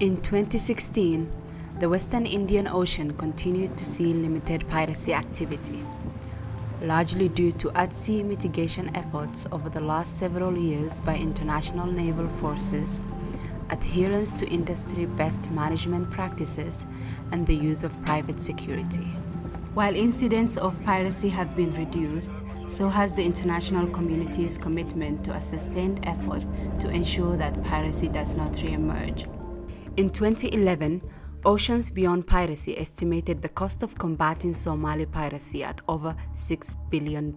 In 2016, the Western Indian Ocean continued to see limited piracy activity, largely due to at-sea mitigation efforts over the last several years by international naval forces, adherence to industry best management practices, and the use of private security. While incidents of piracy have been reduced, so has the international community's commitment to a sustained effort to ensure that piracy does not re-emerge. In 2011, Oceans Beyond Piracy estimated the cost of combating Somali piracy at over $6 billion.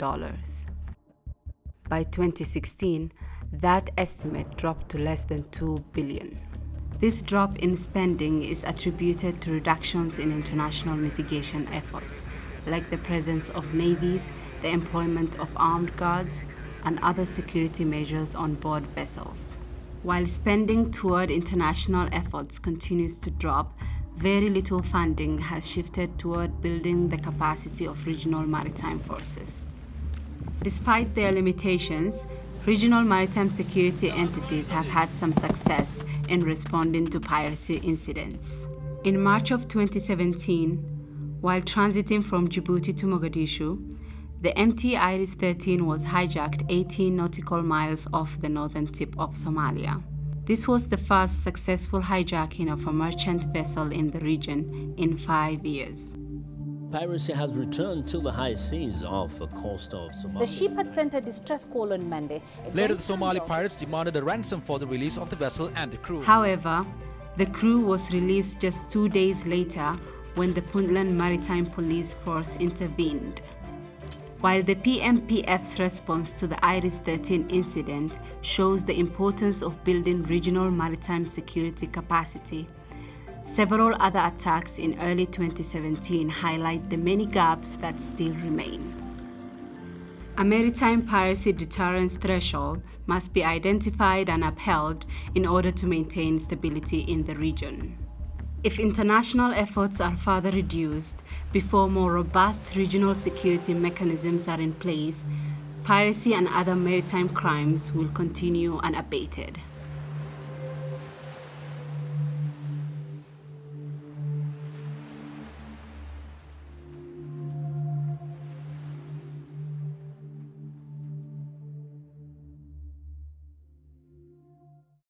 By 2016, that estimate dropped to less than 2 billion. This drop in spending is attributed to reductions in international mitigation efforts, like the presence of navies, the employment of armed guards, and other security measures on board vessels. While spending toward international efforts continues to drop, very little funding has shifted toward building the capacity of regional maritime forces. Despite their limitations, regional maritime security entities have had some success in responding to piracy incidents. In March of 2017, while transiting from Djibouti to Mogadishu, the MT Aris 13 was hijacked 18 nautical miles off the northern tip of Somalia. This was the first successful hijacking of a merchant vessel in the region in five years. Piracy has returned to the high seas off the coast of Somalia. The ship had sent a distress call on Monday. Later, the Somali pirates demanded a ransom for the release of the vessel and the crew. However, the crew was released just two days later when the Puntland Maritime Police Force intervened. While the PMPF's response to the Aris 13 incident shows the importance of building regional maritime security capacity, several other attacks in early 2017 highlight the many gaps that still remain. A maritime piracy deterrence threshold must be identified and upheld in order to maintain stability in the region. If international efforts are further reduced before more robust regional security mechanisms are in place, piracy and other maritime crimes will continue unabated.